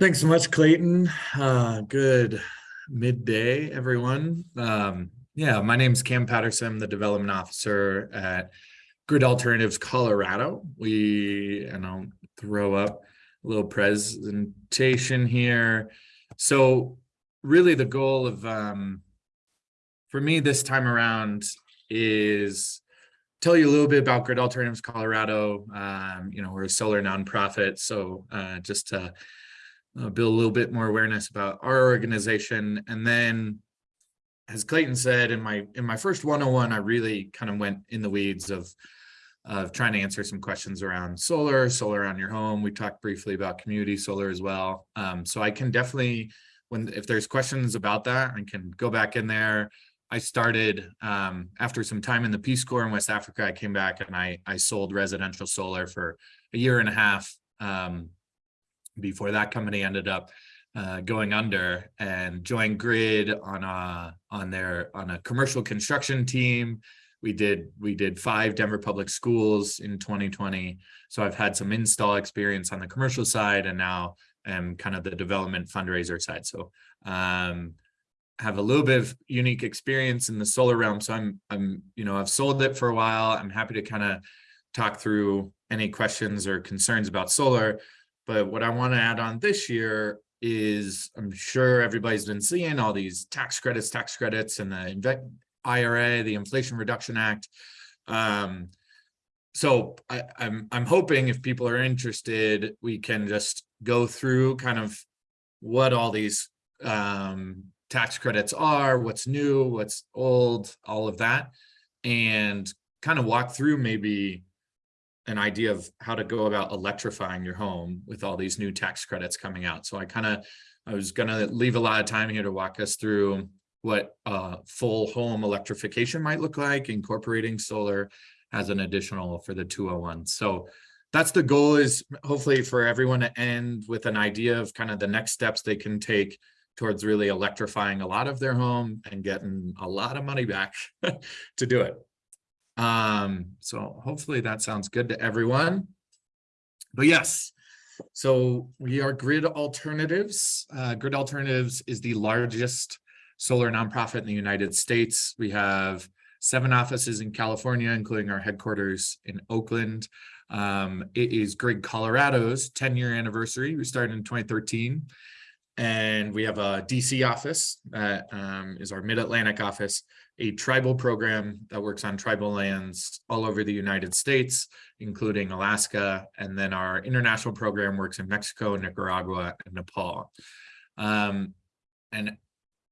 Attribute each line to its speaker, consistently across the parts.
Speaker 1: Thanks so much, Clayton. Uh, good midday, everyone. Um, yeah, my name is Cam Patterson. I'm the development officer at Grid Alternatives Colorado. We, and I'll throw up a little presentation here. So really the goal of, um, for me this time around is tell you a little bit about Grid Alternatives Colorado. Um, you know, we're a solar nonprofit. So uh, just to uh, build a little bit more awareness about our organization. And then, as Clayton said, in my in my first 101, I really kind of went in the weeds of of trying to answer some questions around solar, solar on your home. We talked briefly about community solar as well. Um, so I can definitely, when if there's questions about that, I can go back in there. I started um, after some time in the Peace Corps in West Africa. I came back and I I sold residential solar for a year and a half. Um, before that company ended up uh, going under and joined Grid on a on their on a commercial construction team. We did we did five Denver public schools in 2020. So I've had some install experience on the commercial side and now am kind of the development fundraiser side. So um, have a little bit of unique experience in the solar realm. So I'm I'm you know I've sold it for a while. I'm happy to kind of talk through any questions or concerns about solar. But what I want to add on this year is I'm sure everybody's been seeing all these tax credits, tax credits, and the IRA, the Inflation Reduction Act. Um, so I, I'm I'm hoping if people are interested, we can just go through kind of what all these um, tax credits are, what's new, what's old, all of that, and kind of walk through maybe an idea of how to go about electrifying your home with all these new tax credits coming out. So I kind of, I was going to leave a lot of time here to walk us through what uh, full home electrification might look like, incorporating solar as an additional for the 201. So that's the goal is hopefully for everyone to end with an idea of kind of the next steps they can take towards really electrifying a lot of their home and getting a lot of money back to do it. Um, so hopefully that sounds good to everyone. But yes, so we are Grid Alternatives. Uh, Grid Alternatives is the largest solar nonprofit in the United States. We have seven offices in California, including our headquarters in Oakland. Um, it is Grid Colorado's 10 year anniversary. We started in 2013 and we have a DC office that um, is our Mid-Atlantic office a tribal program that works on tribal lands all over the United States, including Alaska. And then our international program works in Mexico, Nicaragua, and Nepal. Um, and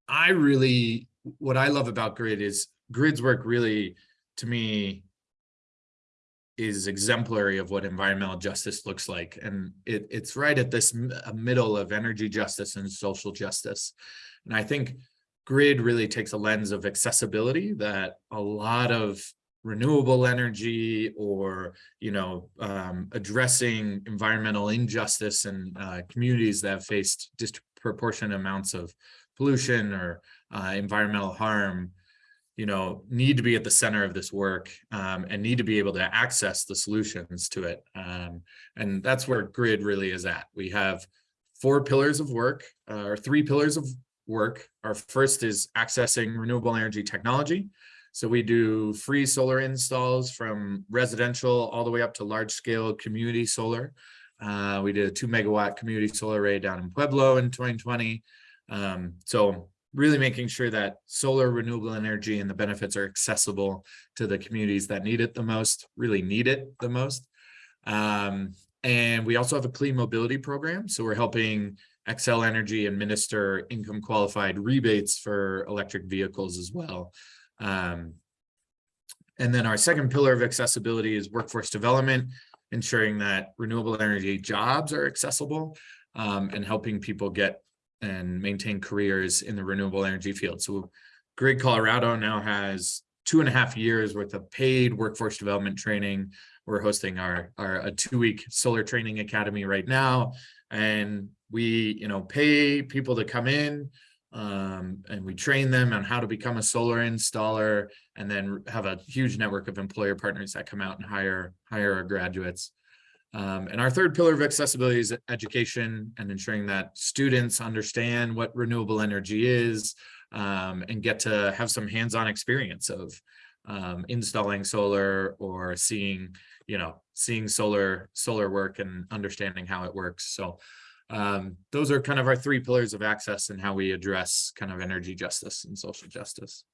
Speaker 1: I really, what I love about GRID is GRID's work really, to me, is exemplary of what environmental justice looks like. And it, it's right at this middle of energy justice and social justice. And I think grid really takes a lens of accessibility that a lot of renewable energy or you know um, addressing environmental injustice in uh, communities that have faced disproportionate amounts of pollution or uh, environmental harm you know need to be at the center of this work um, and need to be able to access the solutions to it um, and that's where grid really is at. We have four pillars of work uh, or three pillars of work. Our first is accessing renewable energy technology. So we do free solar installs from residential all the way up to large scale community solar. Uh, we did a two megawatt community solar array down in Pueblo in 2020. Um, so really making sure that solar renewable energy and the benefits are accessible to the communities that need it the most, really need it the most. Um, and we also have a clean mobility program. So we're helping Xcel Energy administer income qualified rebates for electric vehicles as well. Um, and then our second pillar of accessibility is workforce development, ensuring that renewable energy jobs are accessible um, and helping people get and maintain careers in the renewable energy field. So Grid Colorado now has two and a half years worth of paid workforce development training. We're hosting our, our a two-week solar training academy right now. And we you know pay people to come in um, and we train them on how to become a solar installer and then have a huge network of employer partners that come out and hire hire our graduates Um, and our third pillar of accessibility is education and ensuring that students understand what renewable energy is um, and get to have some hands-on experience of um, installing solar or seeing, you know, seeing solar solar work and understanding how it works. So um, those are kind of our three pillars of access and how we address kind of energy justice and social justice.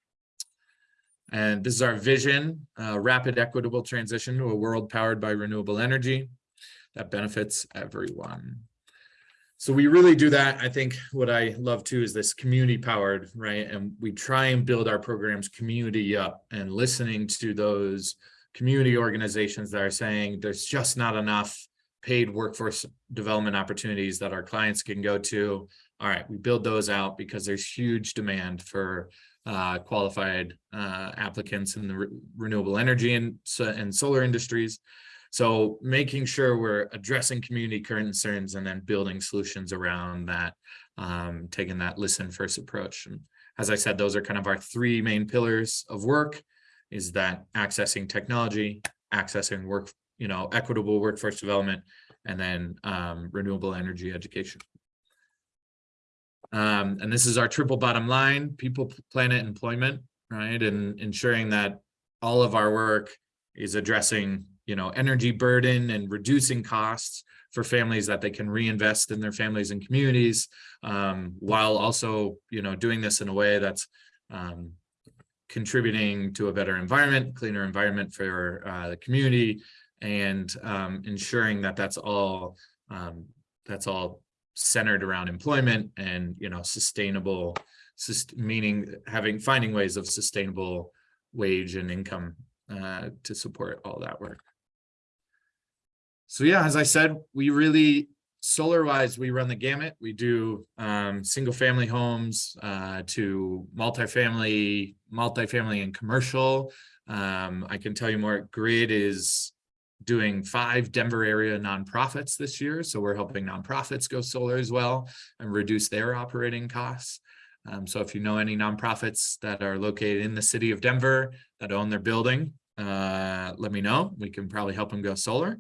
Speaker 1: And this is our vision, uh, rapid equitable transition to a world powered by renewable energy that benefits everyone. So we really do that. I think what I love too is this community powered, right? And we try and build our programs community up and listening to those community organizations that are saying there's just not enough paid workforce development opportunities that our clients can go to. All right, we build those out because there's huge demand for uh, qualified uh, applicants in the re renewable energy and, and solar industries. So making sure we're addressing community concerns and then building solutions around that, um, taking that listen first approach. And as I said, those are kind of our three main pillars of work is that accessing technology, accessing work, you know, equitable workforce development, and then um, renewable energy education. Um, and this is our triple bottom line, people, planet, employment, right? And ensuring that all of our work is addressing you know, energy burden and reducing costs for families that they can reinvest in their families and communities, um, while also, you know, doing this in a way that's um, contributing to a better environment, cleaner environment for uh, the community, and um, ensuring that that's all um, that's all centered around employment and you know sustainable, meaning having finding ways of sustainable wage and income uh, to support all that work. So yeah, as I said, we really solar wise, we run the gamut. We do um, single family homes uh, to multifamily, multifamily and commercial. Um, I can tell you more, Grid is doing five Denver area nonprofits this year. So we're helping nonprofits go solar as well and reduce their operating costs. Um, so if you know any nonprofits that are located in the city of Denver that own their building, uh, let me know. We can probably help them go solar.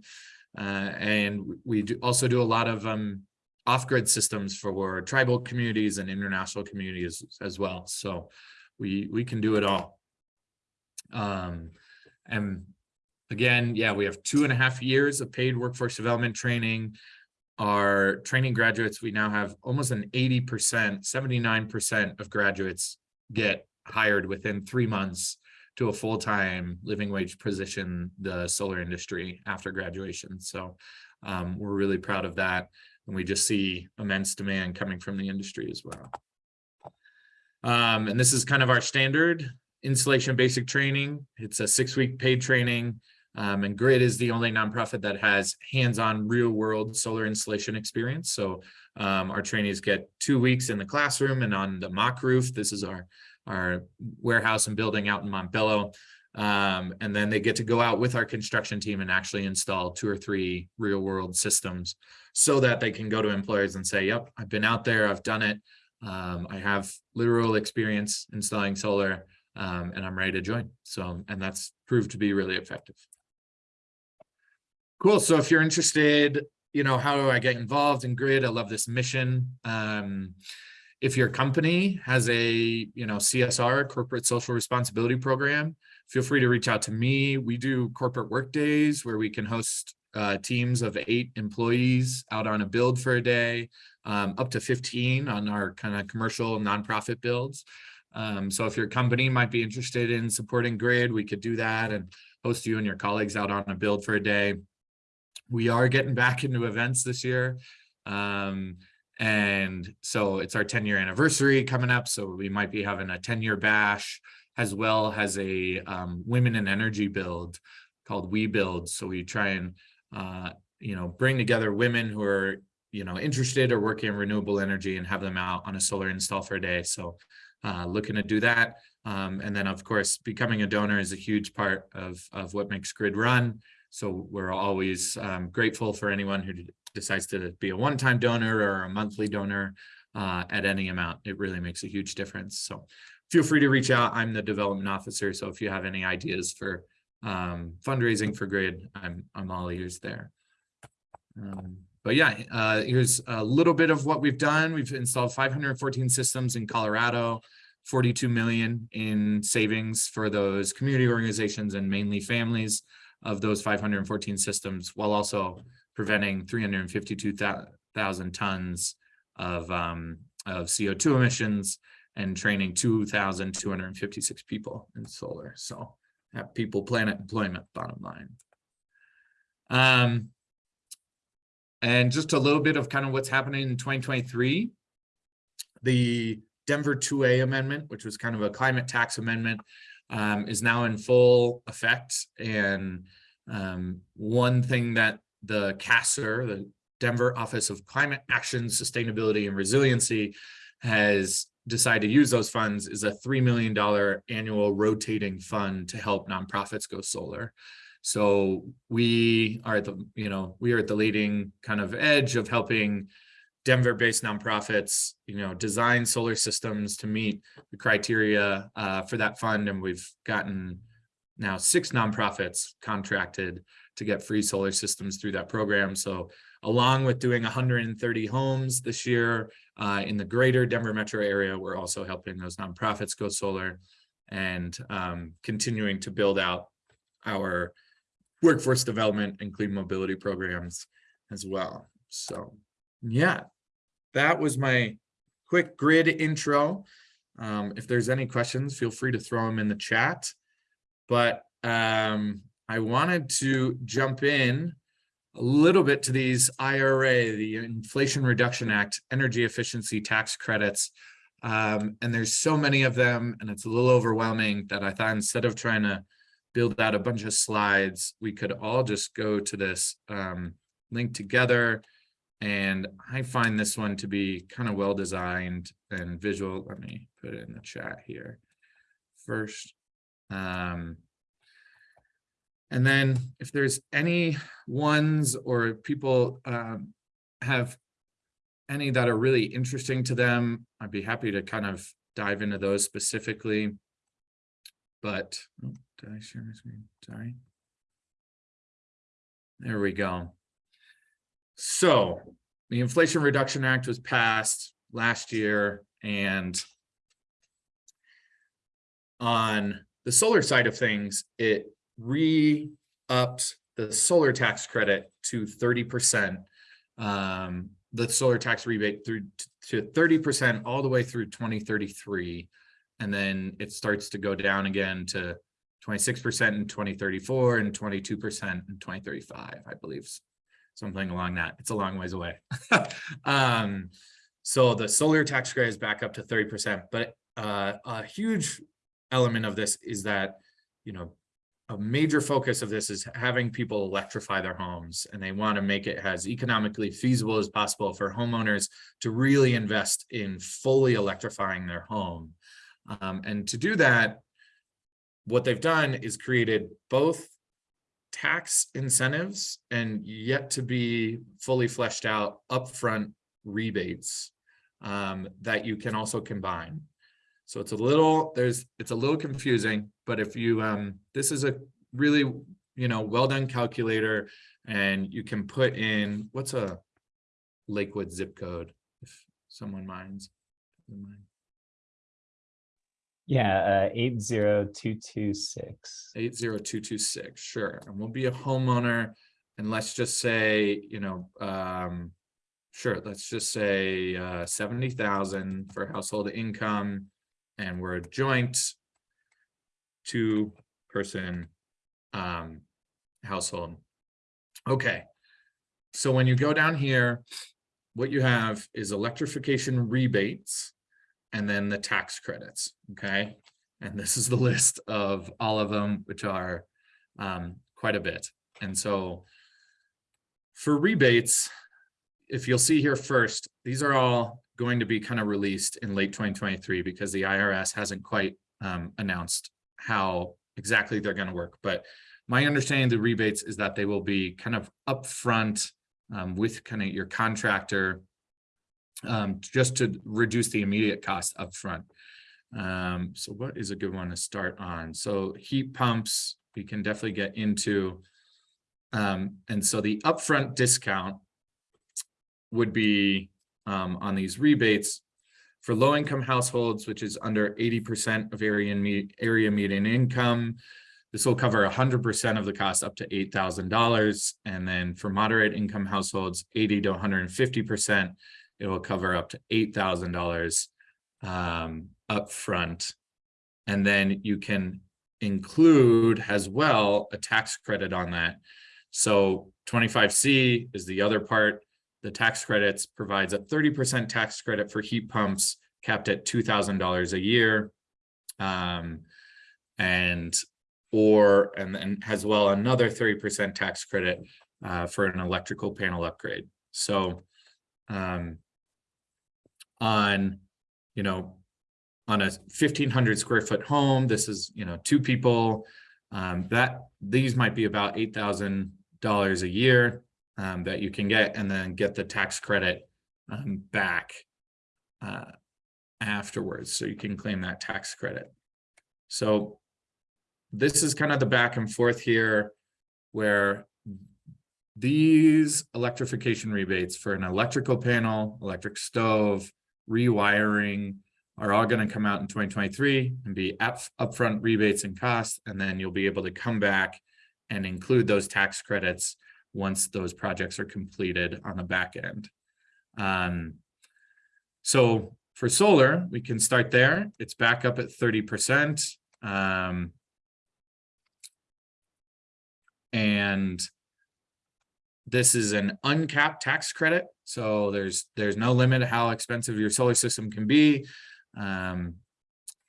Speaker 1: Uh, and we do also do a lot of um, off-grid systems for tribal communities and international communities as well. So we we can do it all. Um, and again, yeah, we have two and a half years of paid workforce development training. Our training graduates, we now have almost an 80%, 79% of graduates get hired within three months to a full-time living wage position, the solar industry after graduation. So um, we're really proud of that. And we just see immense demand coming from the industry as well. Um, and this is kind of our standard installation basic training. It's a six-week paid training. Um, and GRID is the only nonprofit that has hands-on real-world solar installation experience. So um, our trainees get two weeks in the classroom and on the mock roof. This is our our warehouse and building out in Montbello. Um, and then they get to go out with our construction team and actually install two or three real world systems so that they can go to employers and say, yep, I've been out there, I've done it. Um, I have literal experience installing solar um, and I'm ready to join. So, and that's proved to be really effective. Cool. So if you're interested, you know, how do I get involved in GRID? I love this mission. Um, if your company has a you know csr corporate social responsibility program feel free to reach out to me we do corporate work days where we can host uh, teams of eight employees out on a build for a day um, up to 15 on our kind of commercial nonprofit builds um, so if your company might be interested in supporting grid we could do that and host you and your colleagues out on a build for a day we are getting back into events this year um, and so it's our 10 year anniversary coming up. So we might be having a 10 year bash as well as a um, women in energy build called We Build. So we try and, uh, you know, bring together women who are, you know, interested or working in renewable energy and have them out on a solar install for a day. So uh, looking to do that. Um, and then of course, becoming a donor is a huge part of, of what makes Grid run. So we're always um, grateful for anyone who decides to be a one-time donor or a monthly donor uh, at any amount. It really makes a huge difference. So feel free to reach out. I'm the development officer. So if you have any ideas for um, fundraising for GRID, I'm, I'm all ears there. Um, but yeah, uh, here's a little bit of what we've done. We've installed five hundred and fourteen systems in Colorado, forty-two million in savings for those community organizations and mainly families of those five hundred and fourteen systems, while also preventing three hundred and fifty-two thousand tons of um, of CO2 emissions and training two thousand two hundred and fifty-six people in solar. So people, planet, employment, bottom line. Um, and just a little bit of kind of what's happening in 2023. The Denver 2A amendment, which was kind of a climate tax amendment, um, is now in full effect. And um, one thing that the CASR, the Denver Office of Climate Action, Sustainability and Resiliency has decided to use those funds is a $3 million annual rotating fund to help nonprofits go solar. So we are at the, you know, we are at the leading kind of edge of helping Denver-based nonprofits, you know, design solar systems to meet the criteria uh, for that fund. And we've gotten now six nonprofits contracted to get free solar systems through that program. So along with doing 130 homes this year uh, in the greater Denver metro area, we're also helping those nonprofits go solar and um, continuing to build out our workforce development and clean mobility programs as well. So yeah, that was my quick grid intro. Um, if there's any questions, feel free to throw them in the chat. But um, I wanted to jump in a little bit to these IRA, the Inflation Reduction Act, energy efficiency tax credits. Um, and there's so many of them, and it's a little overwhelming that I thought instead of trying to build out a bunch of slides, we could all just go to this um, link together. And I find this one to be kind of well designed and visual. Let me put it in the chat here first. Um, and then if there's any ones or people um, have any that are really interesting to them, I'd be happy to kind of dive into those specifically. But oh, did I share my screen? Sorry. There we go. So the Inflation Reduction Act was passed last year and on the solar side of things, it re-upped the solar tax credit to 30%, um, the solar tax rebate through to 30% all the way through 2033. And then it starts to go down again to 26% in 2034 and 22% in 2035, I believe. Something along that. It's a long ways away. um, so the solar tax credit is back up to 30%, but uh, a huge element of this is that, you know, a major focus of this is having people electrify their homes and they want to make it as economically feasible as possible for homeowners to really invest in fully electrifying their home. Um, and to do that, what they've done is created both tax incentives and yet to be fully fleshed out upfront rebates um, that you can also combine. So it's a little, there's, it's a little confusing, but if you, um, this is a really, you know, well done calculator and you can put in, what's a Lakewood zip code if someone minds?
Speaker 2: Yeah, uh, eight zero two two six.
Speaker 1: 80226, sure. And we'll be a homeowner and let's just say, you know, um, sure, let's just say uh, 70,000 for household income and we're a joint two person um, household. Okay, so when you go down here, what you have is electrification rebates and then the tax credits, okay? And this is the list of all of them, which are um, quite a bit. And so for rebates, if you'll see here first, these are all going to be kind of released in late 2023 because the IRS hasn't quite um, announced how exactly they're going to work. But my understanding of the rebates is that they will be kind of upfront um, with kind of your contractor um, just to reduce the immediate cost upfront. Um, so what is a good one to start on? So heat pumps, we can definitely get into. Um, and so the upfront discount would be um, on these rebates for low-income households, which is under eighty percent of area me- area median income. This will cover hundred percent of the cost up to eight thousand dollars. And then for moderate income households, eighty to hundred and fifty percent, it will cover up to eight thousand dollars um, upfront. And then you can include as well a tax credit on that. So twenty-five C is the other part. The tax credits provides a thirty percent tax credit for heat pumps capped at two thousand dollars a year. Um, and or and then as well another thirty percent tax credit uh, for an electrical panel upgrade. So um, on, you know, on a fifteen hundred square foot home, this is, you know, two people. Um, that these might be about eight thousand dollars a year um, that you can get and then get the tax credit um, back uh, afterwards. So you can claim that tax credit. So this is kind of the back and forth here where these electrification rebates for an electrical panel, electric stove, rewiring are all going to come out in 2023 and be up upfront rebates and costs. And then you'll be able to come back and include those tax credits once those projects are completed on the back end. Um, so for solar, we can start there. It's back up at 30%. Um, and this is an uncapped tax credit. So there's there's no limit how expensive your solar system can be. Um,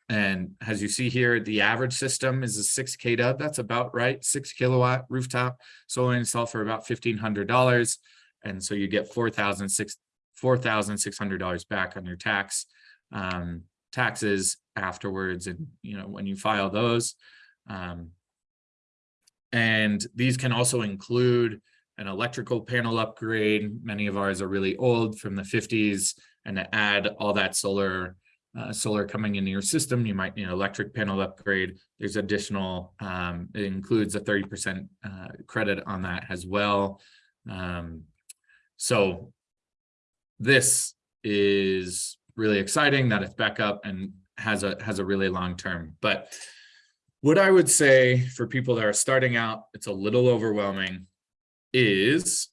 Speaker 1: and as you see here, the average system is a six KW. That's about right. Six kilowatt rooftop solar install for about fifteen hundred dollars. And so you get four thousand six four thousand six hundred dollars back on your tax um, taxes afterwards. And you know when you file those. Um, and these can also include an electrical panel upgrade. Many of ours are really old from the 50s. And to add all that solar uh, solar coming into your system, you might need an electric panel upgrade. There's additional, um, it includes a 30% uh, credit on that as well. Um, so this is really exciting that it's back up and has a has a really long term. But what I would say for people that are starting out, it's a little overwhelming, is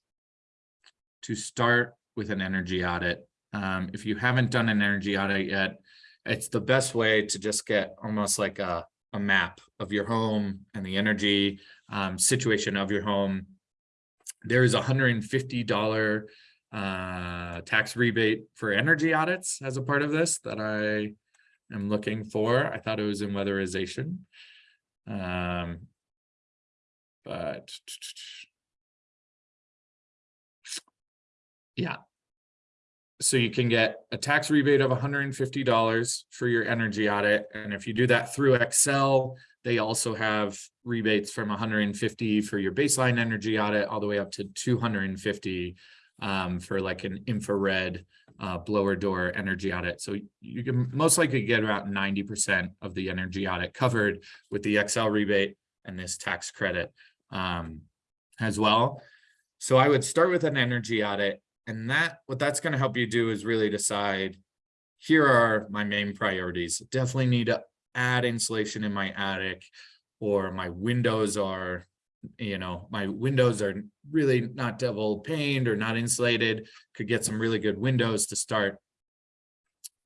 Speaker 1: to start with an energy audit. Um, if you haven't done an energy audit yet, it's the best way to just get almost like a, a map of your home and the energy um, situation of your home. There is a $150 uh, tax rebate for energy audits as a part of this that I am looking for. I thought it was in weatherization. Um, but yeah, so you can get a tax rebate of $150 for your energy audit. And if you do that through Xcel, they also have rebates from 150 for your baseline energy audit all the way up to 250 um, for like an infrared uh, blower door energy audit. So you can most likely get about 90% of the energy audit covered with the Xcel rebate and this tax credit um, as well. So I would start with an energy audit and that what that's going to help you do is really decide here are my main priorities. Definitely need to add insulation in my attic or my windows are you know my windows are really not double paned or not insulated. Could get some really good windows to start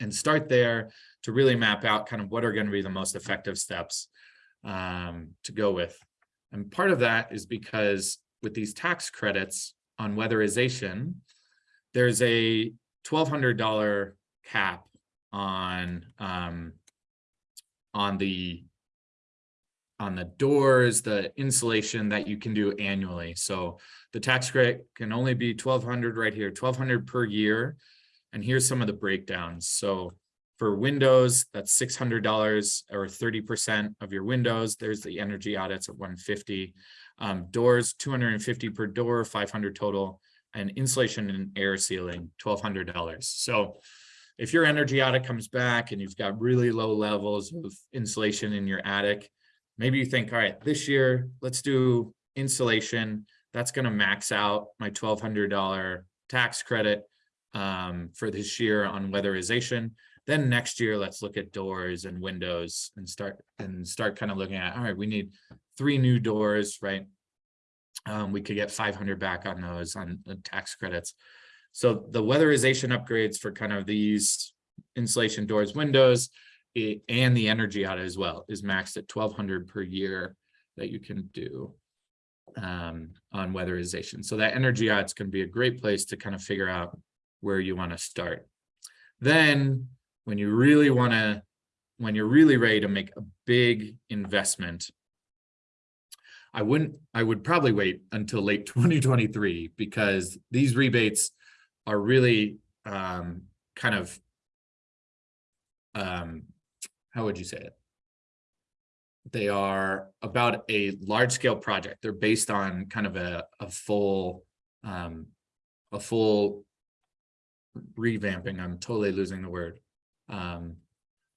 Speaker 1: and start there to really map out kind of what are going to be the most effective steps um, to go with. And part of that is because with these tax credits on weatherization there's a $1,200 cap on um, on the on the doors, the insulation that you can do annually. So the tax credit can only be 1200 right here, 1200 per year. And here's some of the breakdowns. So for windows, that's $600 or 30% of your windows. There's the energy audits at 150. Um, doors, 250 per door, 500 total and insulation and air sealing, $1,200. So if your energy audit comes back and you've got really low levels of insulation in your attic, maybe you think, all right, this year, let's do insulation. That's going to max out my $1,200 tax credit. um, for this year on weatherization. Then next year, let's look at doors and windows and start and start kind of looking at, all right, we need three new doors, right? Um, we could get five hundred back on those on tax credits. So the weatherization upgrades for kind of these insulation doors, windows, i- and the energy audit as well is maxed at twelve hundred per year that you can do um, on weatherization. So that energy audit's gonna be a great place to kind of figure out where you want to start. Then, when you really want to, when you're really ready to make a big investment, I wouldn't, I would probably wait until late twenty twenty-three because these rebates are really um kind of um, how would you say it? They are about a large scale project. They're based on kind of a a full um a full revamping. I'm totally losing the word. Um,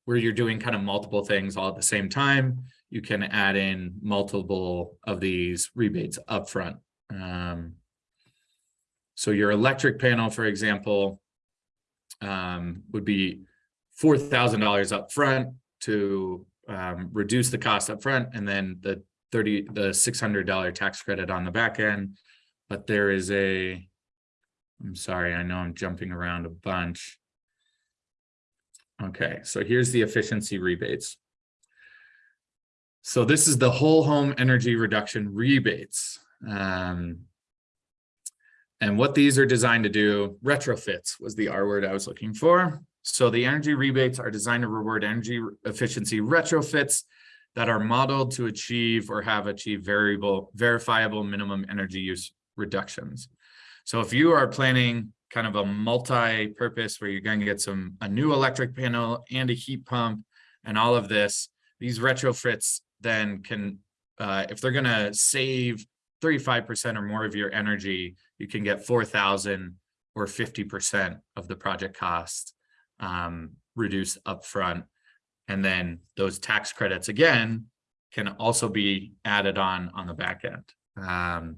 Speaker 1: where you're doing kind of multiple things all at the same time you can add in multiple of these rebates upfront. Um, so your electric panel, for example, um, would be four thousand dollars upfront to um, reduce the cost upfront, and then the thirty, the six hundred dollar tax credit on the back end. But there is a, I'm sorry, I know I'm jumping around a bunch. Okay, so here's the efficiency rebates. So this is the whole home energy reduction rebates. Um, and what these are designed to do, retrofits was the R word I was looking for. So the energy rebates are designed to reward energy efficiency retrofits that are modeled to achieve or have achieved variable, verifiable minimum energy use reductions. So if you are planning kind of a multi-purpose where you're going to get some, a new electric panel and a heat pump and all of this, these retrofits then can, uh, if they're gonna save thirty-five percent or more of your energy, you can get four thousand or fifty percent of the project cost um, reduced upfront. And then those tax credits again can also be added on on the back end. Um,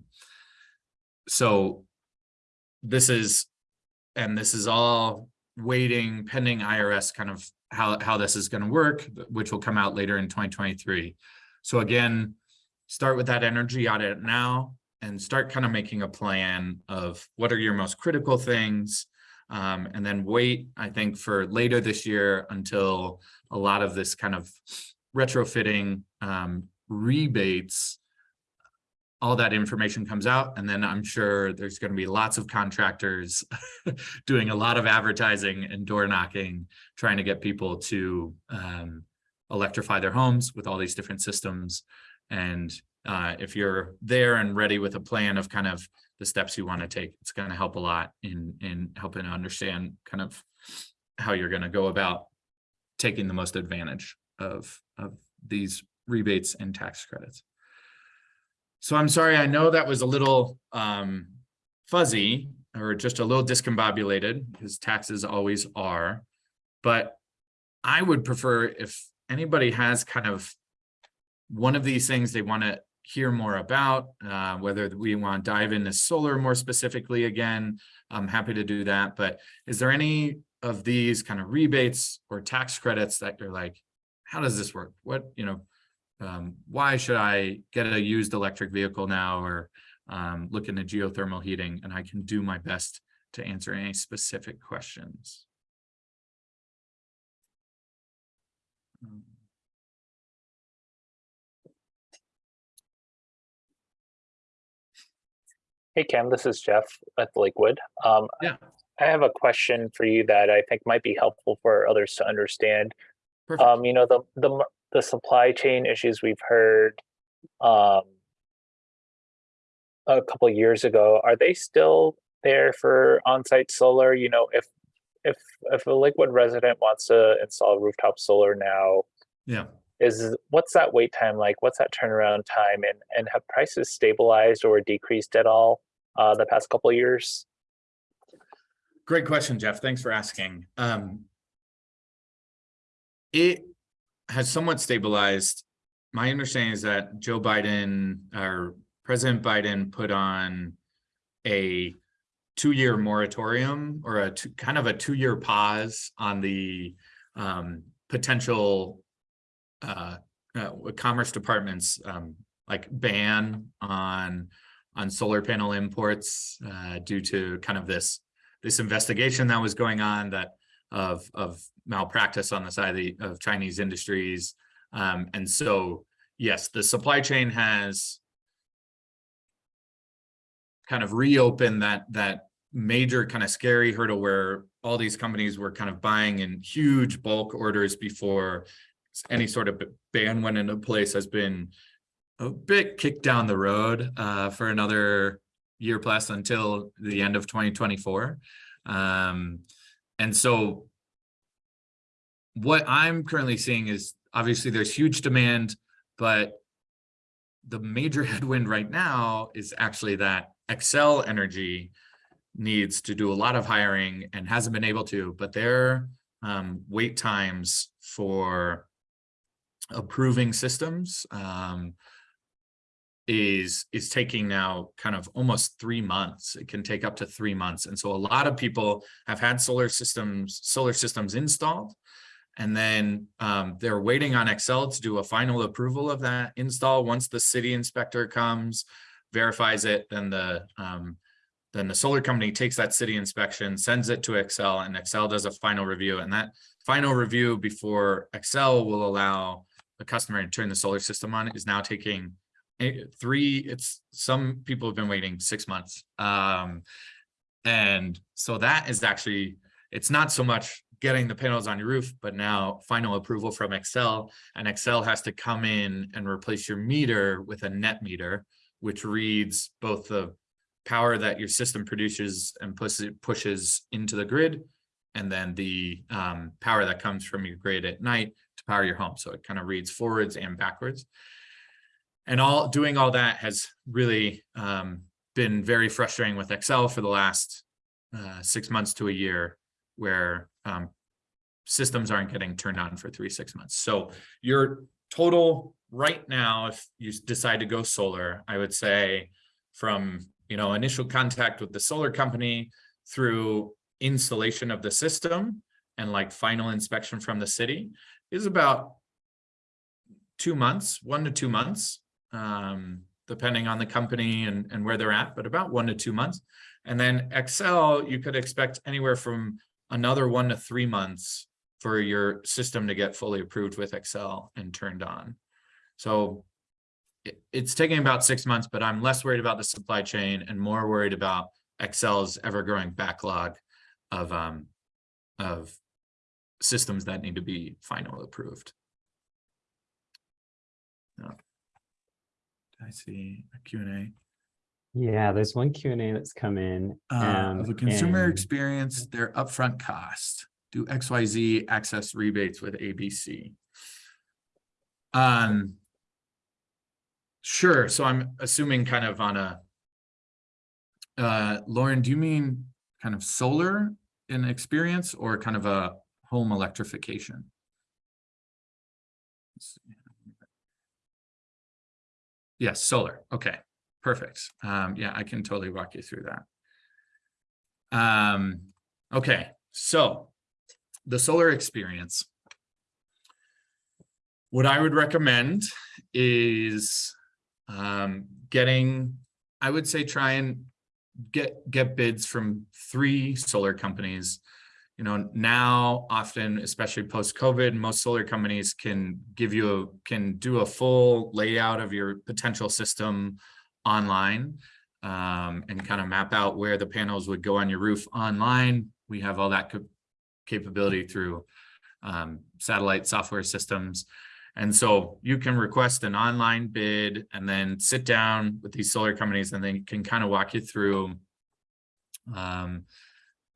Speaker 1: so this is, and this is all waiting pending IRS kind of how, how this is going to work, which will come out later in 2023. So again, start with that energy audit now and start kind of making a plan of what are your most critical things. Um, and then wait, I think, for later this year until a lot of this kind of retrofitting um, rebates all that information comes out and then I'm sure there's going to be lots of contractors doing a lot of advertising and door knocking, trying to get people to um, electrify their homes with all these different systems. And uh, if you're there and ready with a plan of kind of the steps you want to take, it's going to help a lot in in helping to understand kind of how you're going to go about taking the most advantage of of these rebates and tax credits. So I'm sorry, I know that was a little um, fuzzy or just a little discombobulated because taxes always are. But I would prefer if anybody has kind of one of these things they want to hear more about, uh, whether we want to dive into solar more specifically again, I'm happy to do that. But is there any of these kind of rebates or tax credits that you're like, how does this work? What, you know, um, why should I get a used electric vehicle now or um, look into geothermal heating? And I can do my best to answer any specific questions. Um,
Speaker 3: Hey Cam, this is Jeff at Lakewood. Um,
Speaker 1: Yeah.
Speaker 3: I have a question for you that I think might be helpful for others to understand. Um, you know, the, the, the supply chain issues we've heard, um, a couple years ago, are they still there for on-site solar? You know, if, if, if a Lakewood resident wants to install rooftop solar now,
Speaker 1: Yeah.
Speaker 3: is, what's that wait time like? What's that turnaround time? And, and have prices stabilized or decreased at all, uh, the past couple of years?
Speaker 1: Great question, Jeff. Thanks for asking. Um, it has somewhat stabilized. My understanding is that Joe Biden or President Biden put on a two-year moratorium or a two, kind of a two-year pause on the um, potential uh, uh, Commerce Department's um, like ban on on solar panel imports uh, due to kind of this this investigation that was going on that of of malpractice on the side of the of Chinese industries. Um, and so, yes, the supply chain has kind of reopened that that major kind of scary hurdle where all these companies were kind of buying in huge bulk orders before any sort of ban went into place has been a bit kicked down the road uh, for another year plus until the end of 2024. Um, and so what I'm currently seeing is obviously there's huge demand, but the major headwind right now is actually that Xcel Energy needs to do a lot of hiring and hasn't been able to, but their um, wait times for approving systems um, is is taking now kind of almost three months. It can take up to three months, and so a lot of people have had solar systems solar systems installed, and then um, they're waiting on Xcel to do a final approval of that install. Once the city inspector comes, verifies it, then the um, then the solar company takes that city inspection, sends it to Xcel, and Xcel does a final review. And that final review before Xcel will allow the customer to turn the solar system on is now taking three, it's some people have been waiting six months. Um, and so that is actually, it's not so much getting the panels on your roof, but now final approval from Xcel and Xcel has to come in and replace your meter with a net meter, which reads both the power that your system produces and pushes pushes into the grid, and then the um, power that comes from your grid at night to power your home. So it kind of reads forwards and backwards. And all doing all that has really um, been very frustrating with Xcel for the last uh, six months to a year, where um, systems aren't getting turned on for three, six months. So your total right now, if you decide to go solar, I would say from you know initial contact with the solar company through installation of the system and like final inspection from the city is about two months, one to two months, um, depending on the company and, and where they're at, but about one to two months. And then Xcel, you could expect anywhere from another one to three months for your system to get fully approved with Xcel and turned on. So it, it's taking about six months, but I'm less worried about the supply chain and more worried about Xcel's ever growing backlog of um, of systems that need to be final approved. No. I see a Q&A?
Speaker 2: Yeah, there's one Q and A that's come in.
Speaker 1: Uh,
Speaker 2: um,
Speaker 1: of a consumer
Speaker 2: and-
Speaker 1: experience, their upfront cost, do XYZ access rebates with ABC? Um. Sure, so I'm assuming kind of on a. Uh, Lauren, do you mean kind of solar in experience or kind of a home electrification? Yes, solar, okay, perfect. Um, yeah, I can totally walk you through that. Um, okay, so the solar experience. What I would recommend is um, getting, I would say try and get get bids from three solar companies. You know, now often, especially post-COVID, most solar companies can give you a can do a full layout of your potential system online um, and kind of map out where the panels would go on your roof online. We have all that capability through um, satellite software systems. And so you can request an online bid and then sit down with these solar companies and they can kind of walk you through um,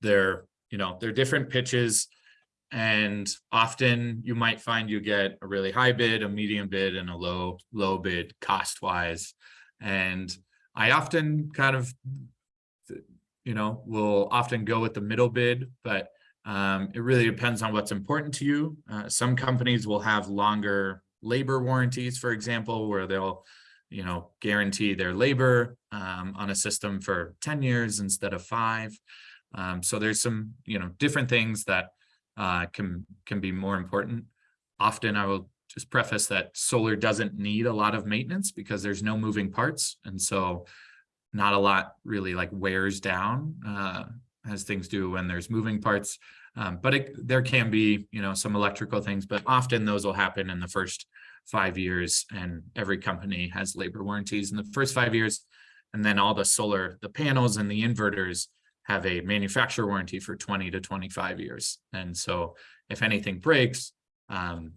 Speaker 1: their, you know, they're different pitches. And often you might find you get a really high bid, a medium bid, and a low, low bid cost wise. And I often kind of, you know, will often go with the middle bid, but um, it really depends on what's important to you. Uh, some companies will have longer labor warranties, for example, where they'll, you know, guarantee their labor um, on a system for ten years instead of five. Um, so there's some, you know, different things that uh, can can be more important. Often I will just preface that solar doesn't need a lot of maintenance because there's no moving parts. And so not a lot really like wears down uh, as things do when there's moving parts. Um, but it, there can be, you know, some electrical things, but often those will happen in the first five years and every company has labor warranties in the first five years. And then all the solar, the panels and the inverters have a manufacturer warranty for 20 to 25 years. And so if anything breaks, um,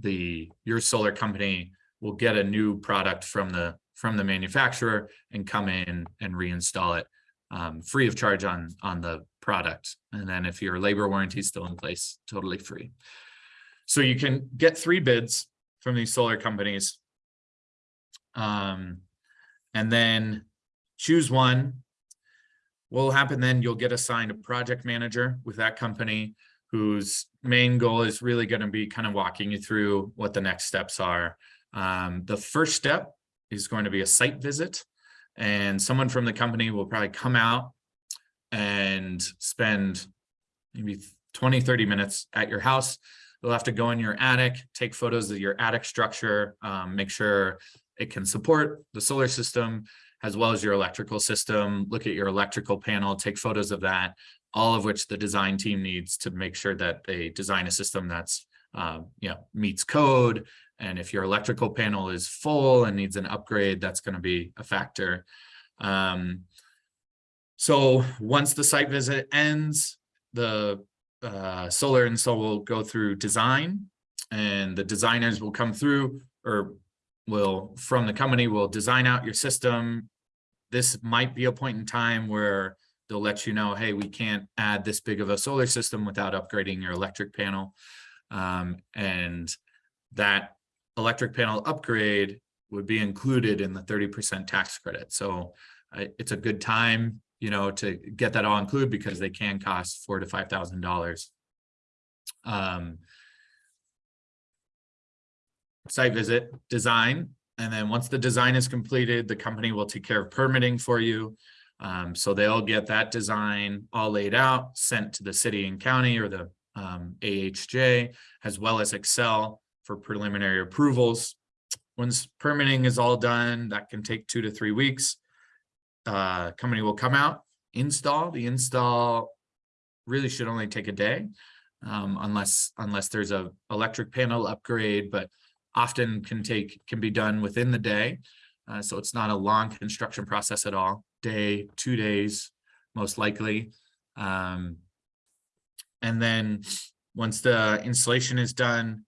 Speaker 1: the your solar company will get a new product from the from the manufacturer and come in and reinstall it um, free of charge on on the product. And then if your labor warranty is still in place, totally free. So you can get three bids from these solar companies. Um, and then choose one. What will happen then, you'll get assigned a project manager with that company whose main goal is really going to be kind of walking you through what the next steps are. Um, the first step is going to be a site visit and someone from the company will probably come out and spend maybe 20, 30 minutes at your house. You'll have to go in your attic, take photos of your attic structure, um, make sure it can support the solar system as well as your electrical system, look at your electrical panel, take photos of that, all of which the design team needs to make sure that they design a system that's, um, you know, meets code. And if your electrical panel is full and needs an upgrade, that's going to be a factor. Um, so once the site visit ends, the uh, solar install will go through design and the designers will come through or will from the company will design out your system. This might be a point in time where they'll let you know, hey, we can't add this big of a solar system without upgrading your electric panel. Um, and that electric panel upgrade would be included in the 30% tax credit. So uh, it's a good time, you know, to get that all included because they can cost four to five thousand dollars. Um, site visit, design, and then once the design is completed, the company will take care of permitting for you. Um, so they'll get that design all laid out, sent to the city and county or the um, AHJ, as well as Xcel for preliminary approvals. Once permitting is all done, that can take two to three weeks. Uh, company will come out, install. The install really should only take a day, um, unless unless there's a electric panel upgrade, but often can take can be done within the day. Uh, so it's not a long construction process at all. Day, two days, most likely. Um, and then once the installation is done,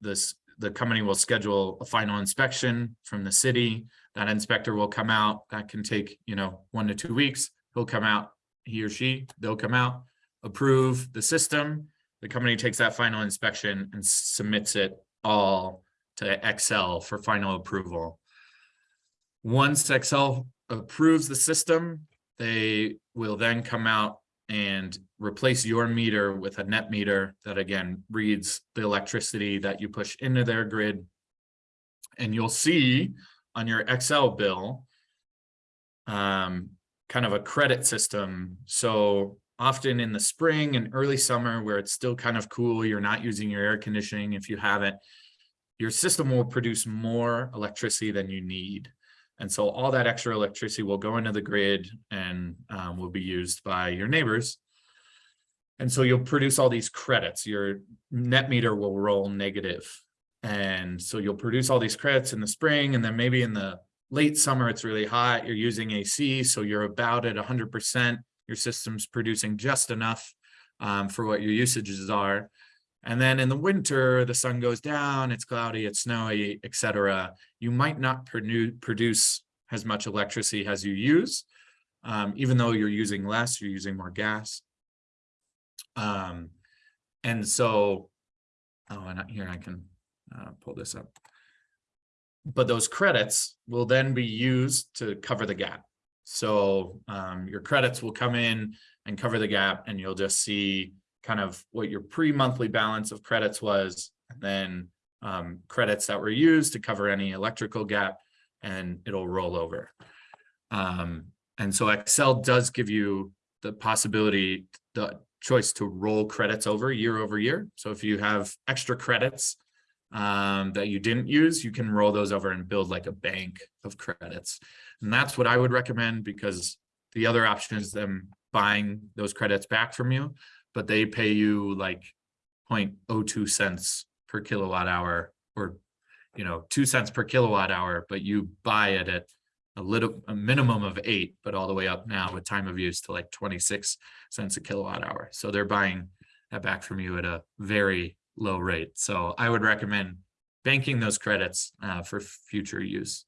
Speaker 1: this the company will schedule a final inspection from the city. That inspector will come out. That can take, you know, one to two weeks. He'll come out, he or she, they'll come out, approve the system. The company takes that final inspection and submits it all to Xcel for final approval. Once Xcel approves the system, they will then come out and replace your meter with a net meter that again reads the electricity that you push into their grid. And you'll see on your Xcel bill um, kind of a credit system. So often in the spring and early summer where it's still kind of cool, you're not using your air conditioning if you haven't, your system will produce more electricity than you need. And so all that extra electricity will go into the grid and um, will be used by your neighbors. And so you'll produce all these credits. Your net meter will roll negative. And so you'll produce all these credits in the spring and then maybe in the late summer, it's really hot. You're using AC, so you're about at 100%. Your system's producing just enough um, for what your usages are. And then in the winter, the sun goes down, it's cloudy, it's snowy, etc. You might not produce as much electricity as you use, um, even though you're using less, you're using more gas. Um, and so, oh, and here I can uh, pull this up. But those credits will then be used to cover the gap. So um, your credits will come in and cover the gap and you'll just see kind of what your pre-monthly balance of credits was, and then um, credits that were used to cover any electrical gap, and it'll roll over. Um, and so Xcel does give you the possibility, the choice to roll credits over year over year. So if you have extra credits um, that you didn't use, you can roll those over and build like a bank of credits. And that's what I would recommend because the other option is them buying those credits back from you, but they pay you like 0.02 cents per kilowatt hour or, you know, two cents per kilowatt hour, but you buy it at a little, a minimum of eight, but all the way up now with time of use to like 26 cents a kilowatt hour. So they're buying that back from you at a very low rate. So I would recommend banking those credits uh, for future use.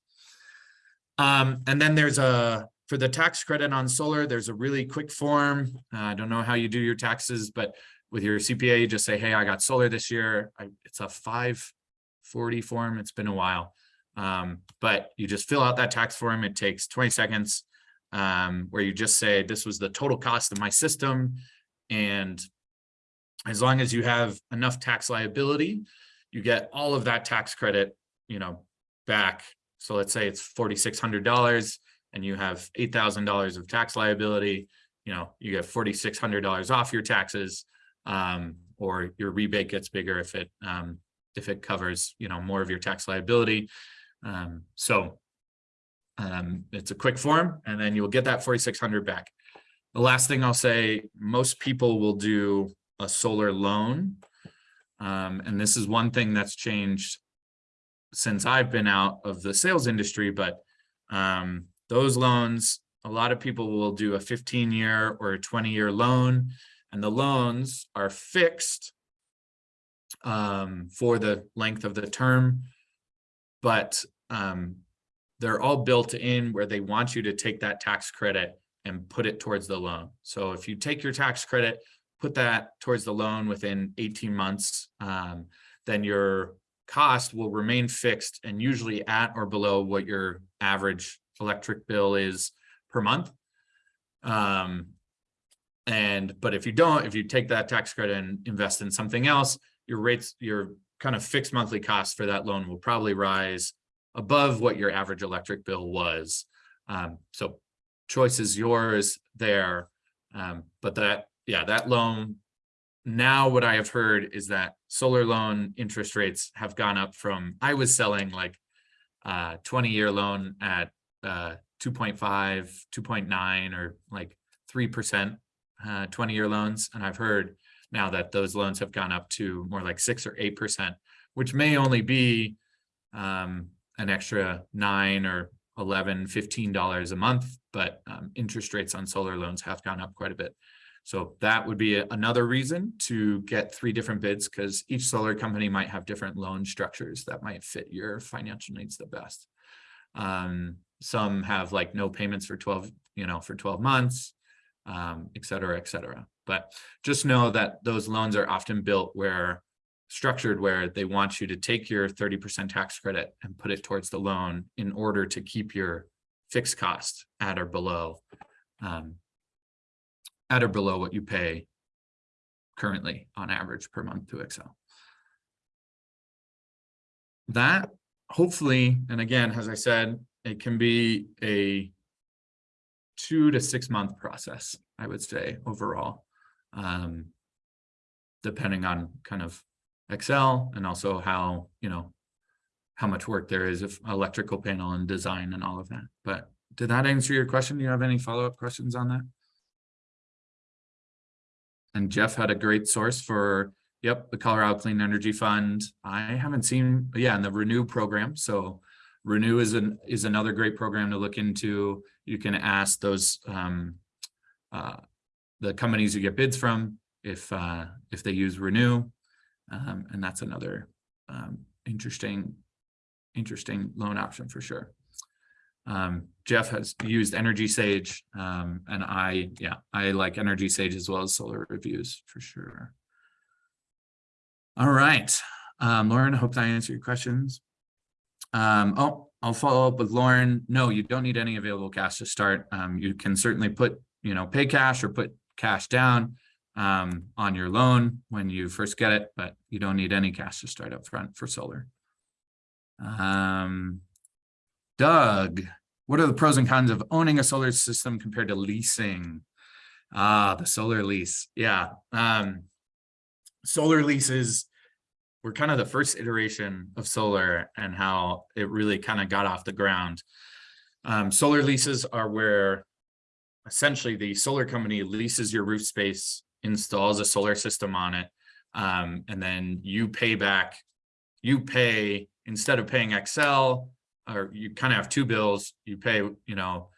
Speaker 1: Um, and then there's a, for the tax credit on solar, there's a really quick form. Uh, I don't know how you do your taxes, but with your CPA, you just say, hey, I got solar this year. I, it's a 540 form. It's been a while. Um, but you just fill out that tax form. It takes 20 seconds um, where you just say, this was the total cost of my system. And as long as you have enough tax liability, you get all of that tax credit, you know, back. So let's say it's $4,600 and you have $8,000 of tax liability, you know, you get $4,600 off your taxes um, or your rebate gets bigger if it um, if it covers, you know, more of your tax liability. Um, so um, it's a quick form and then you'll get that 4,600 back. The last thing I'll say, most people will do a solar loan. Um, and this is one thing that's changed since I've been out of the sales industry, but um, those loans, a lot of people will do a 15 year or a 20 year loan and the loans are fixed um, for the length of the term, but um, they're all built in where they want you to take that tax credit and put it towards the loan. So if you take your tax credit, put that towards the loan within 18 months, um, then your cost will remain fixed and usually at or below what your average electric bill is per month. Um, and but if you don't, if you take that tax credit and invest in something else, your rates, your kind of fixed monthly cost for that loan will probably rise above what your average electric bill was. Um, so choice is yours there. Um, but that, yeah, that loan, now what I have heard is that solar loan interest rates have gone up from, I was selling like uh 20 year loan at uh 2.5, 2.9 or like 3% uh 20 year loans. And I've heard now that those loans have gone up to more like six or 8%, which may only be um, an extra nine or 11, 15 dollars a month, but um, interest rates on solar loans have gone up quite a bit. So that would be another reason to get three different bids because each solar company might have different loan structures that might fit your financial needs the best. Um, some have like no payments for 12, you know, for 12 months, um, et cetera, et cetera. But just know that those loans are often built where structured where they want you to take your 30% tax credit and put it towards the loan in order to keep your fixed cost at or below um, at or below what you pay currently on average per month to Xcel. That hopefully, and again, as I said, it can be a two to six month process, I would say overall, um, depending on kind of Xcel and also how, you know, how much work there is of electrical panel and design and all of that. But did that answer your question? Do you have any follow-up questions on that? And Jeff had a great source for, yep, the Colorado Clean Energy Fund. I haven't seen, yeah, and the RENU program. So RENU is an is another great program to look into. You can ask those um, uh, the companies you get bids from if uh, if they use RENU, um, and that's another um, interesting interesting loan option for sure. Um, Jeff has used EnergySage, um, and I yeah I like EnergySage as well as Solar Reviews for sure. All right, um, Lauren, I hope that answered your questions. Um, oh, I'll follow up with Lauren. No, you don't need any available cash to start. Um, you can certainly put, you know, pay cash or put cash down um, on your loan when you first get it, but you don't need any cash to start up front for solar. Um, Doug, what are the pros and cons of owning a solar system compared to leasing? Ah, the solar lease, yeah. Um, solar leases were kind of the first iteration of solar and how it really kind of got off the ground. Um, solar leases are where essentially the solar company leases your roof space, installs a solar system on it, um, and then you pay back, you pay, instead of paying Xcel, or you kind of have two bills, you pay, you know,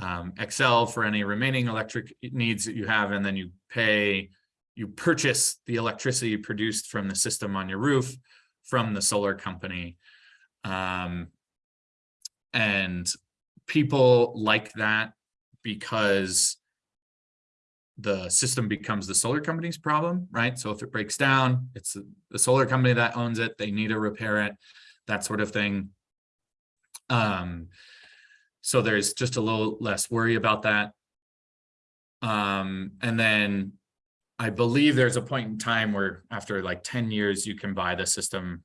Speaker 1: um, Xcel for any remaining electric needs that you have, and then you pay, you purchase the electricity produced from the system on your roof from the solar company. Um, and people like that because the system becomes the solar company's problem, right? So if it breaks down, it's the- the solar company that owns it, they need to repair it, that sort of thing. Um, so there's just a little less worry about that. Um, and then I believe there's a point in time where after like ten years, you can buy the system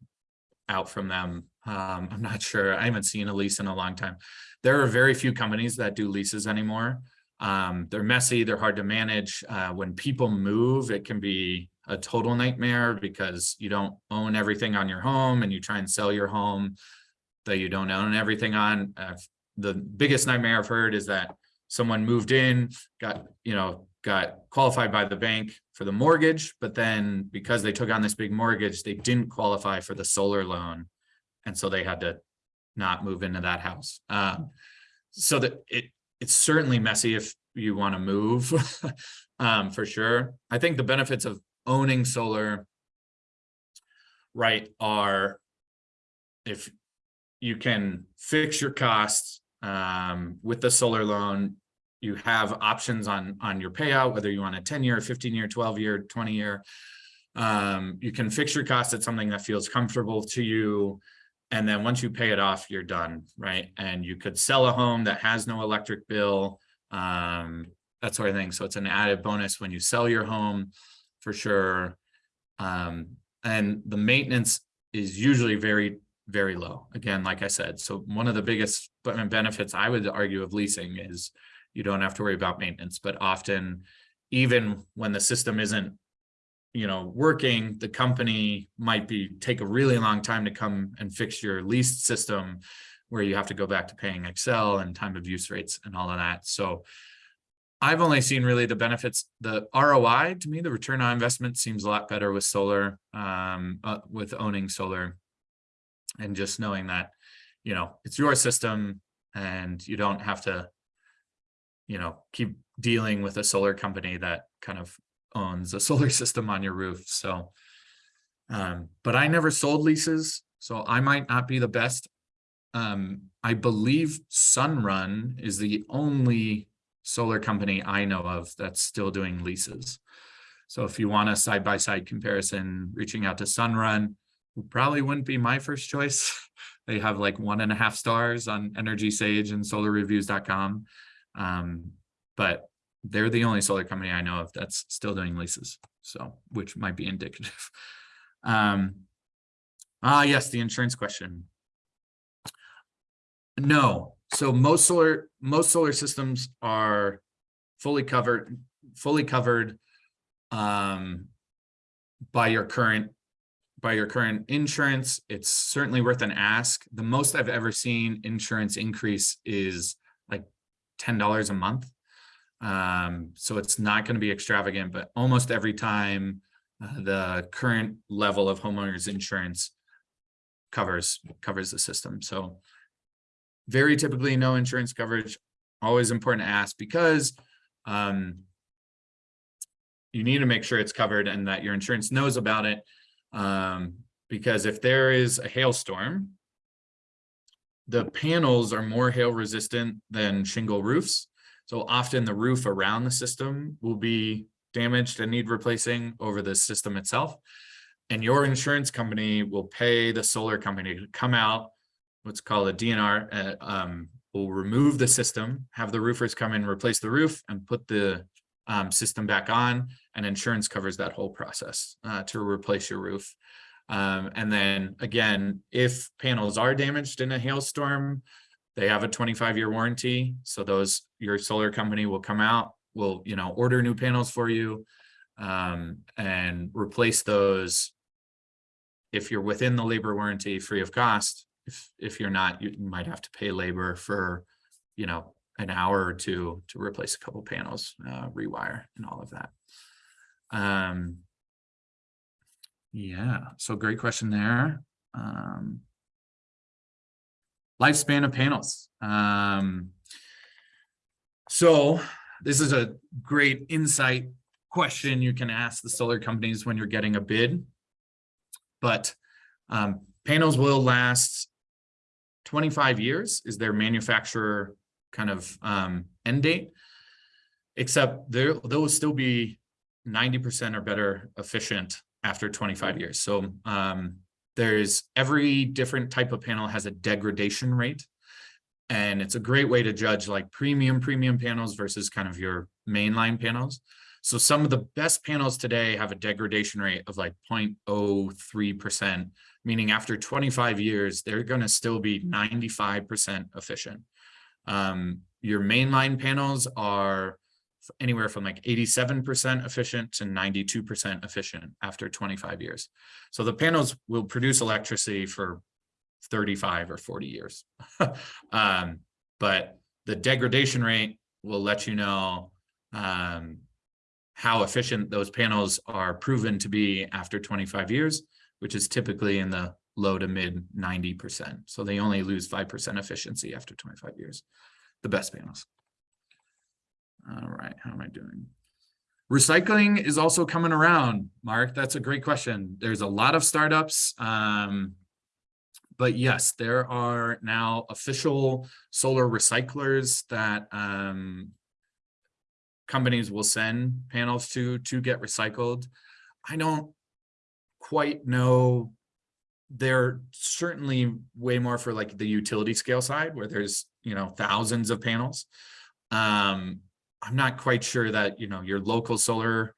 Speaker 1: out from them. Um, I'm not sure. I haven't seen a lease in a long time. There are very few companies that do leases anymore. Um, they're messy, they're hard to manage. Uh, when people move, it can be a total nightmare because you don't own everything on your home and you try and sell your home that you don't own everything on. The biggest nightmare I've heard is that someone moved in, got, you know, got qualified by the bank for the mortgage, but then because they took on this big mortgage, they didn't qualify for the solar loan. And so they had to not move into that house. Um, so that it, it's certainly messy if you want to move, um, for sure. I think the benefits of owning solar, right, are if you can fix your costs, um, with the solar loan, you have options on, on your payout, whether you want a ten year, fifteen year, twelve year, twenty year. Um, you can fix your costs at something that feels comfortable to you. And then once you pay it off, you're done, right? And you could sell a home that has no electric bill, um, that sort of thing. So it's an added bonus when you sell your home for sure. Um, and the maintenance is usually very, very low. Again, like I said, so one of the biggest benefits I would argue of leasing is you don't have to worry about maintenance, but often even when the system isn't you know, working, the company might be, take a really long time to come and fix your leased system where you have to go back to paying Xcel and time of use rates and all of that. So I've only seen really the benefits, the ROI to me, the return on investment seems a lot better with solar, um, uh, with owning solar. And just knowing that, you know, it's your system and you don't have to, you know, keep dealing with a solar company that kind of owns a solar system on your roof, so. Um, but I never sold leases, so I might not be the best. Um, I believe Sunrun is the only solar company I know of that's still doing leases. So if you want a side-by-side comparison, reaching out to Sunrun probably wouldn't be my first choice. They have like one and a half stars on EnergySage and solarreviews.com. Um, but they're the only solar company I know of that's still doing leases, so, which might be indicative. Um, ah, yes, the insurance question. No, so most solar, most solar systems are fully covered, fully covered um, by your current, by your current insurance. It's certainly worth an ask. The most I've ever seen insurance increase is like ten dollars a month. Um, so it's not going to be extravagant, but almost every time uh, the current level of homeowners insurance covers covers the system. So very typically no insurance coverage, always important to ask because um, you need to make sure it's covered and that your insurance knows about it. Um, because if there is a hailstorm, the panels are more hail resistant than shingle roofs. So often the roof around the system will be damaged and need replacing over the system itself. And your insurance company will pay the solar company to come out, what's called a DNR, uh, um, will remove the system, have the roofers come in, replace the roof and put the um, system back on and insurance covers that whole process uh, to replace your roof. Um, and then again, if panels are damaged in a hailstorm, they have a twenty-five year warranty, so those, your solar company will come out, will, you know, order new panels for you. Um, and replace those. If you're within the labor warranty, free of cost, if, if you're not, you might have to pay labor for, you know, an hour or two to replace a couple panels, uh, rewire and all of that. Um. Yeah, so great question there. Um. Lifespan of panels, um. So this is a great insight question you can ask the solar companies when you're getting a bid. But um, panels will last twenty-five years is their manufacturer kind of um end date. Except there, they'll still be ninety percent or better efficient after twenty-five years. So um there's every different type of panel has a degradation rate. And it's a great way to judge like premium, premium panels versus kind of your mainline panels. So some of the best panels today have a degradation rate of like 0.03 percent, meaning after twenty-five years, they're gonna still be ninety-five percent efficient. Um, your mainline panels are anywhere from like eighty-seven percent efficient to ninety-two percent efficient after twenty-five years. So the panels will produce electricity for thirty-five or forty years. Um, but the degradation rate will let you know um, how efficient those panels are proven to be after twenty-five years, which is typically in the low to mid ninety percent. So they only lose five percent efficiency after twenty-five years, the best panels. All right, how am I doing? Recycling is also coming around, Mark. That's a great question. There's a lot of startups. Um, but yes, there are now official solar recyclers that um, companies will send panels to to get recycled. I don't quite know. They're certainly way more for like the utility scale side where there's, you know, thousands of panels. Um, I'm not quite sure that, you know, your local solar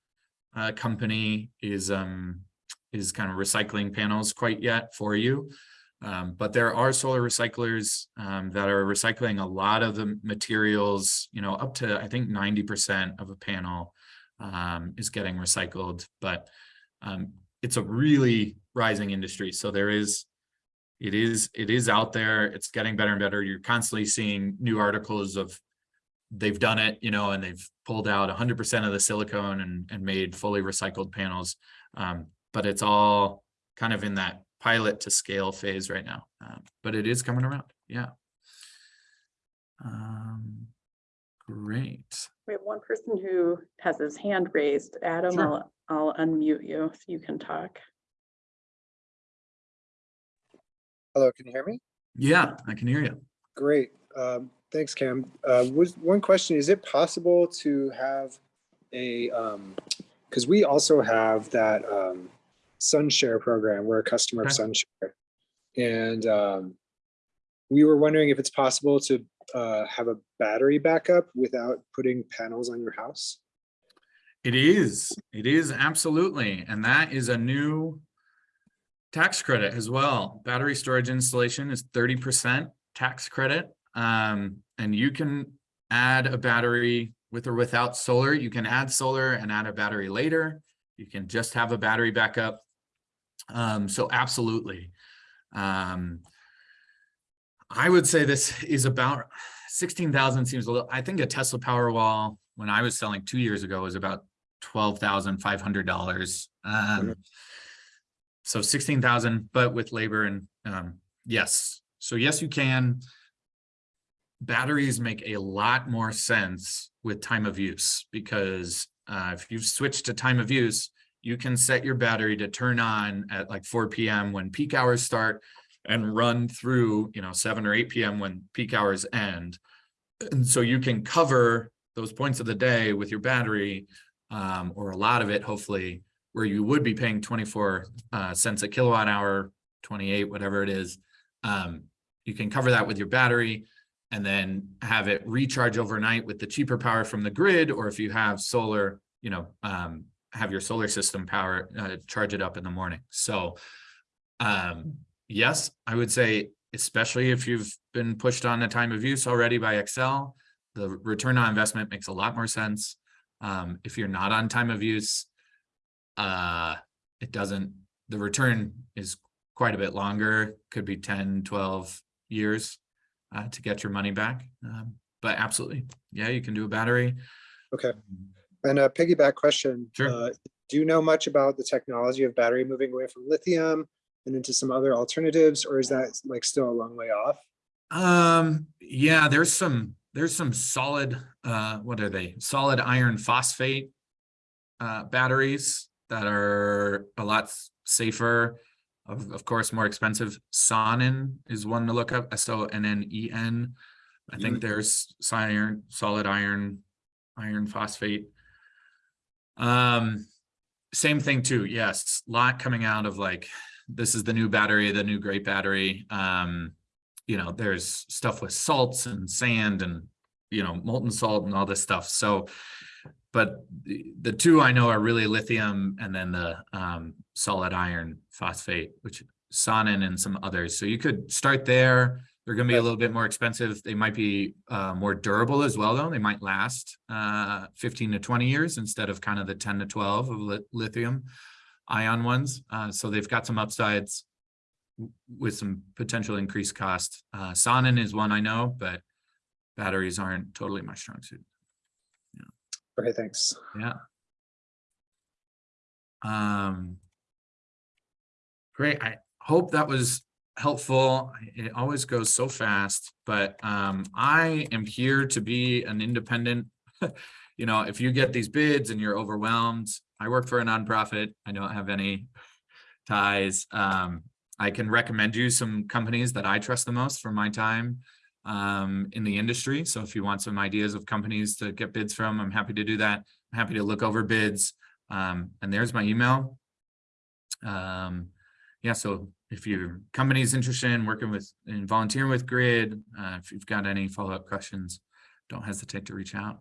Speaker 1: uh, company is um is kind of recycling panels quite yet for you. Um, but there are solar recyclers um, that are recycling a lot of the materials, you know, up to I think 90% of a panel um, is getting recycled, but um, it's a really rising industry. So there is, it is, it is out there. It's getting better and better. You're constantly seeing new articles of they've done it, you know, and they've pulled out 100% of the silicone and, and made fully recycled panels. Um, but it's all kind of in that pilot to scale phase right now, um, but it is coming around. Yeah. Um, great.
Speaker 4: We have one person who has his hand raised. Adam,
Speaker 1: Sure.
Speaker 4: I'll, I'll unmute you so you can talk.
Speaker 5: Hello, can you hear me?
Speaker 1: Yeah, I can hear you.
Speaker 5: Great. Um, thanks, Cam. Uh, was one question, is it possible to have a, um, because we also have that, um, SunShare program. We're a customer of SunShare. And, um, we were wondering if it's possible to, uh, have a battery backup without putting panels on your house.
Speaker 1: It is, it is absolutely, and that is a new tax credit as well. Battery storage installation is thirty percent tax credit. Um, and you can add a battery with or without solar. You can add solar and add a battery later. You can just have a battery backup. Um, so absolutely. Um, I would say this is about sixteen thousand seems a little, I think a Tesla Powerwall, when I was selling two years ago, was about twelve thousand five hundred dollars. Um, so sixteen thousand, but with labor and, um, yes, so yes, you can. Batteries make a lot more sense with time of use because, uh, if you've switched to time of use, you can set your battery to turn on at like four PM when peak hours start and run through, you know, seven or eight PM when peak hours end. And so you can cover those points of the day with your battery, um, or a lot of it, hopefully, where you would be paying twenty-four uh, cents a kilowatt hour, twenty-eight, whatever it is. Um, you can cover that with your battery and then have it recharge overnight with the cheaper power from the grid, or if you have solar, you know, um, have your solar system power, uh, charge it up in the morning. So, um, yes, I would say especially if you've been pushed on the time of use already by Xcel, the return on investment makes a lot more sense. Um, if you're not on time of use, uh, it doesn't, the return is quite a bit longer, could be 10, 12 years uh, to get your money back. Um, but absolutely, yeah, you can do a battery.
Speaker 5: Okay. And a piggyback question.
Speaker 1: Sure.
Speaker 5: uh, Do you know much about the technology of battery moving away from lithium and into some other alternatives, or is that like still a long way off?
Speaker 1: Um, yeah, there's some, there's some solid, uh, what are they? Solid iron phosphate uh, batteries that are a lot safer. Of, of course, more expensive. Sonnen is one to look up, S O N N E N. I think there's iron, solid iron, iron phosphate. Um, same thing too, yes, lot coming out of like, this is the new battery, the new great battery. Um, you know, there's stuff with salts and sand and, you know, molten salt and all this stuff. So, but the, the two I know are really lithium and then the um, solid iron phosphate, which Sonnen and some others. So you could start there. They're going to be a little bit more expensive. They might be uh, more durable as well, though. They might last uh, 15 to 20 years instead of kind of the 10 to 12 of li- lithium ion ones. Uh, so they've got some upsides with some potential increased cost. Uh, Sonnen is one I know, but batteries aren't totally my strong suit.
Speaker 5: Okay, thanks.
Speaker 1: Yeah. Um. Great. I hope that was helpful. It always goes so fast, but um, I am here to be an independent. You know, if you get these bids and you're overwhelmed, I work for a nonprofit. I don't have any ties. Um, I can recommend you some companies that I trust the most for my time um, in the industry. So if you want some ideas of companies to get bids from, I'm happy to do that. I'm happy to look over bids. Um, and there's my email. Um, yeah, so if your company is interested in working with and volunteering with Grid, uh, if you've got any follow-up questions, don't hesitate to reach out.